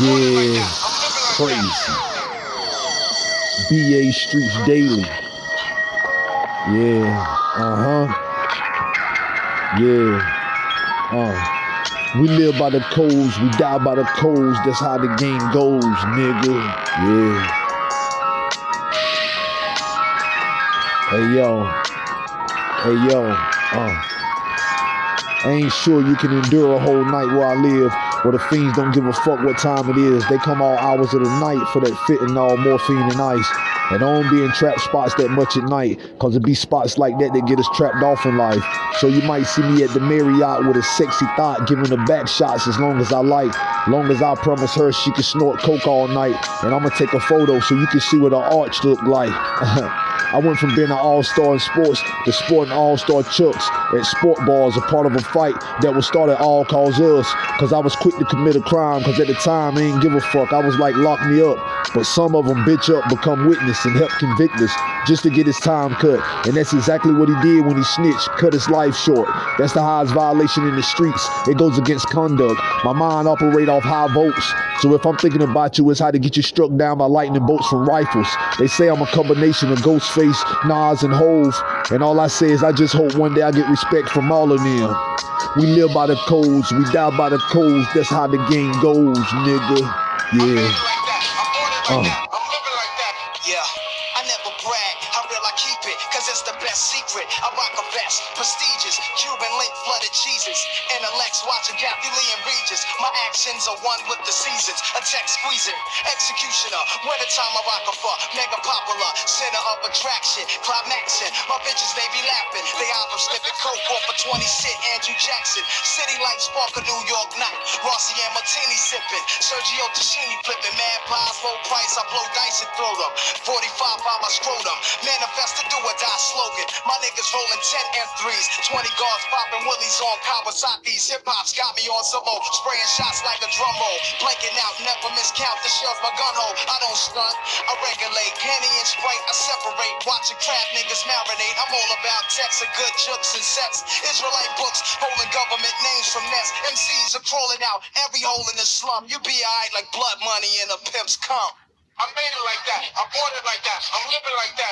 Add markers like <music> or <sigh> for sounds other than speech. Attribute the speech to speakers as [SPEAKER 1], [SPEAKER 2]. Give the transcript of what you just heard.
[SPEAKER 1] Yeah, crazy. BA Streets Daily. Yeah, uh huh. Yeah, uh. We live by the codes, we die by the codes. That's how the game goes, nigga. Yeah. Hey yo, hey yo, uh. I ain't sure you can endure a whole night where I live, where the fiends don't give a fuck what time it is. They come all hours of the night for that fentanyl, morphine, and ice. And I don't be in trap spots that much at night, cause it be spots like that that get us trapped off in life. So you might see me at the Marriott with a sexy thought, giving her back shots as long as I like. Long as I promise her she can snort coke all night. And I'ma take a photo so you can see what her arch look like. <laughs> I went from being an all-star in sports to sporting all-star chucks at sport bars, a part of a fight that was started all cause us. Cause I was quick to commit a crime, cause at the time I ain't give a fuck. I was like, lock me up. But some of them bitch up, become witness and help convict us just to get his time cut. And that's exactly what he did when he snitched, cut his life short. That's the highest violation in the streets. It goes against conduct. My mind operate off high volts. So if I'm thinking about you, it's how to get you struck down by lightning bolts from rifles. They say I'm a combination of Ghostface, Nas, and Hove. And all I say is I just hope one day I get respect from all of them. We live by the codes, we die by the codes. That's how the game goes, nigga. Yeah.
[SPEAKER 2] Uh. I never brag. How real I keep it, cause it's the best secret. I rock a vest, prestigious, Cuban link flooded Jesus. Intellects watching Kathie Lee and Regis. My actions are one with the seasons. A text squeezing, executioner. Winter time I rock a fuck, mega popular, center of attraction, climaxing. My bitches they be laughing. They out from slipping coke off a 20 cent Andrew Jackson. City lights spark a New York night. Rossi and Martini sipping. Sergio Tacchini flipping. Mad pies, low price. I blow dice and throw them. 45 by my scrotum. Manifest to do or die slogan. My niggas rolling 10 M3s. 20 guards popping willies on Kawasaki's. Hip hop's got me on some more. Spraying shots like a drum roll. Blanking out, never miscount the shells my gun hole. I don't stunt. I regulate. Henny and Sprite, I separate. Watching crap niggas marinate. I'm all about texts and good jokes and sets. Israelite books holding government names from nets. MCs are crawling out every hole in the slum. You be alright like blood money in a pimp's cum. I made it like that. I bought it like that. I'm living like that.